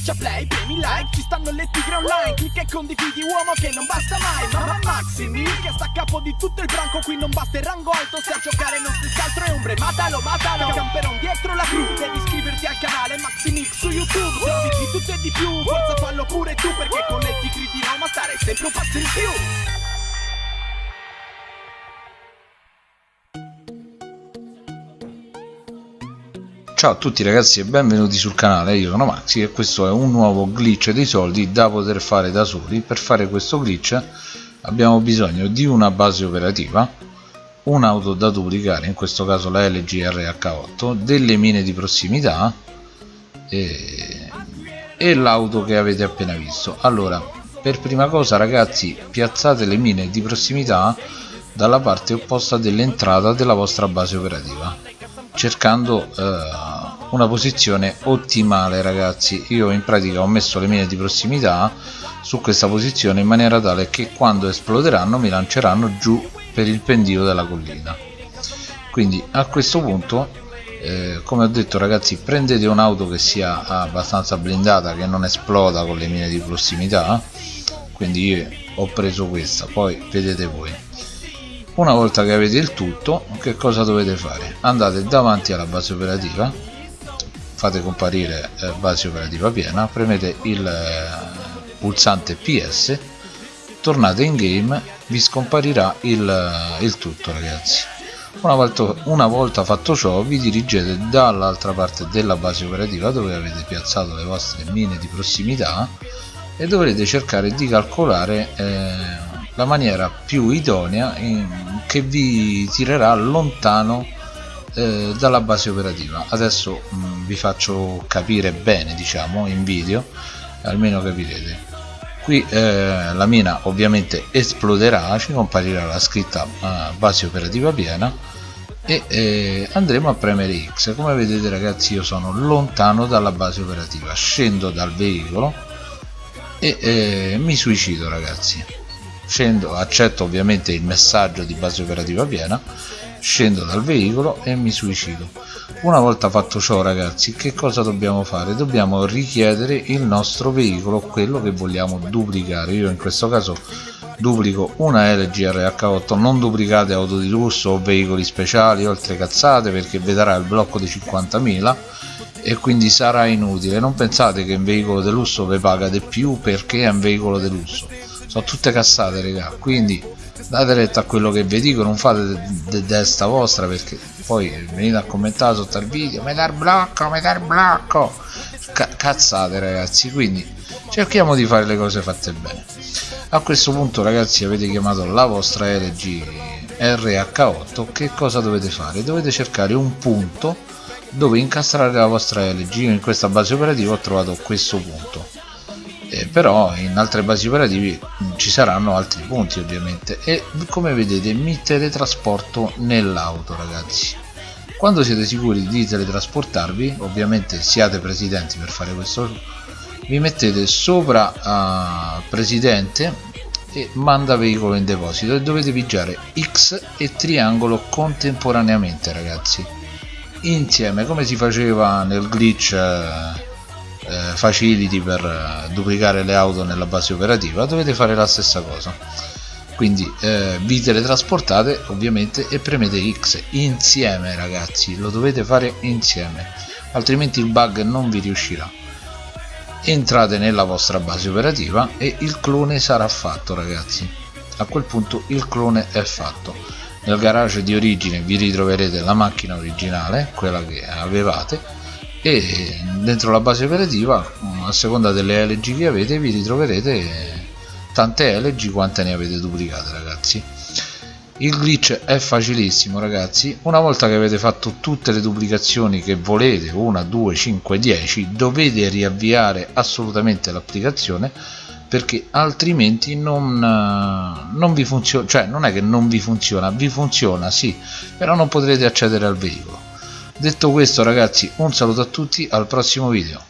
Schiaccia play, premi like, ci stanno le tigre online Clicca e condividi uomo che non basta mai Mamma Maximi che sta a capo di tutto il branco Qui non basta il rango alto, se a giocare non si altro è ombre Matalo, matalo, camperon dietro la cru Devi iscriverti al canale Maximix su YouTube Se di tutto e di più, forza fallo pure tu Perché con le tigre di Roma stare sempre un passo in più Ciao a tutti ragazzi e benvenuti sul canale, io sono Maxi e questo è un nuovo glitch dei soldi da poter fare da soli. Per fare questo glitch abbiamo bisogno di una base operativa, un'auto da duplicare, in questo caso la LG RH8, delle mine di prossimità e, e l'auto che avete appena visto. Allora, per prima cosa ragazzi piazzate le mine di prossimità dalla parte opposta dell'entrata della vostra base operativa cercando eh, una posizione ottimale ragazzi. Io in pratica ho messo le mine di prossimità su questa posizione in maniera tale che quando esploderanno mi lanceranno giù per il pendio della collina. Quindi a questo punto eh, come ho detto ragazzi prendete un'auto che sia abbastanza blindata che non esploda con le mine di prossimità. Quindi io ho preso questa. Poi vedete voi una volta che avete il tutto che cosa dovete fare? Andate davanti alla base operativa fate comparire eh, base operativa piena premete il eh, pulsante ps tornate in game vi scomparirà il, eh, il tutto ragazzi. Una volta, una volta fatto ciò vi dirigete dall'altra parte della base operativa dove avete piazzato le vostre mine di prossimità e dovrete cercare di calcolare eh, la maniera più idonea in, che vi tirerà lontano eh, dalla base operativa. Adesso mh, mm, vi faccio capire bene diciamo in video almeno capirete. Qui eh, la mina ovviamente esploderà ci comparirà la scritta eh, base operativa piena e eh, andremo a premere X. Come vedete ragazzi io sono lontano dalla base operativa. Scendo dal veicolo e eh, mi suicido ragazzi scendo, accetto ovviamente il messaggio di base operativa piena scendo dal veicolo e mi suicido. Una volta fatto ciò ragazzi che cosa dobbiamo fare? Dobbiamo richiedere il nostro veicolo quello che vogliamo duplicare. Io in questo caso duplico una LG RH8 non duplicate auto di lusso o veicoli speciali oltre cazzate perché vedrà il blocco di 50.000 e quindi sarà inutile. Non pensate che un veicolo di lusso vi paga di più perché è un veicolo di lusso sono tutte cassate raga. Quindi date retta a quello che vi dico non fate de, de vostra perché poi venite a commentare sotto il video metà il blocco metà il blocco Ca cazzate ragazzi. Quindi cerchiamo di fare le cose fatte bene. A questo punto ragazzi avete chiamato la vostra LG RH8 che cosa dovete fare? Dovete cercare un punto dove incastrare la vostra LG Io in questa base operativa ho trovato questo punto eh, però in altre basi operative ci saranno altri punti ovviamente. E come vedete mi teletrasporto nell'auto ragazzi. Quando siete sicuri di teletrasportarvi ovviamente siate presidenti per fare questo vi mettete sopra uh, presidente e manda veicolo in deposito e dovete pigiare X e triangolo contemporaneamente ragazzi. Insieme come si faceva nel glitch uh, eh, facility per eh, duplicare le auto nella base operativa dovete fare la stessa cosa. Quindi eh, vi teletrasportate ovviamente e premete X insieme ragazzi. Lo dovete fare insieme altrimenti il bug non vi riuscirà. Entrate nella vostra base operativa e il clone sarà fatto ragazzi. A quel punto il clone è fatto. Nel garage di origine vi ritroverete la macchina originale quella che avevate e dentro la base operativa a seconda delle LG che avete vi ritroverete tante LG quante ne avete duplicate ragazzi. Il glitch è facilissimo ragazzi. Una volta che avete fatto tutte le duplicazioni che volete 1 2 5 10 dovete riavviare assolutamente l'applicazione perché altrimenti non, non vi funziona cioè non è che non vi funziona vi funziona sì però non potrete accedere al veicolo detto questo ragazzi un saluto a tutti al prossimo video